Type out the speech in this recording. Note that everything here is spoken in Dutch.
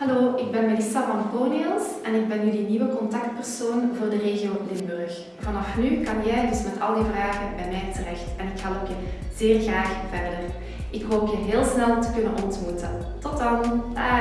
Hallo, ik ben Melissa van Poneels en ik ben jullie nieuwe contactpersoon voor de regio Limburg. Vanaf nu kan jij dus met al die vragen bij mij terecht en ik help je zeer graag verder. Ik hoop je heel snel te kunnen ontmoeten. Tot dan, dag!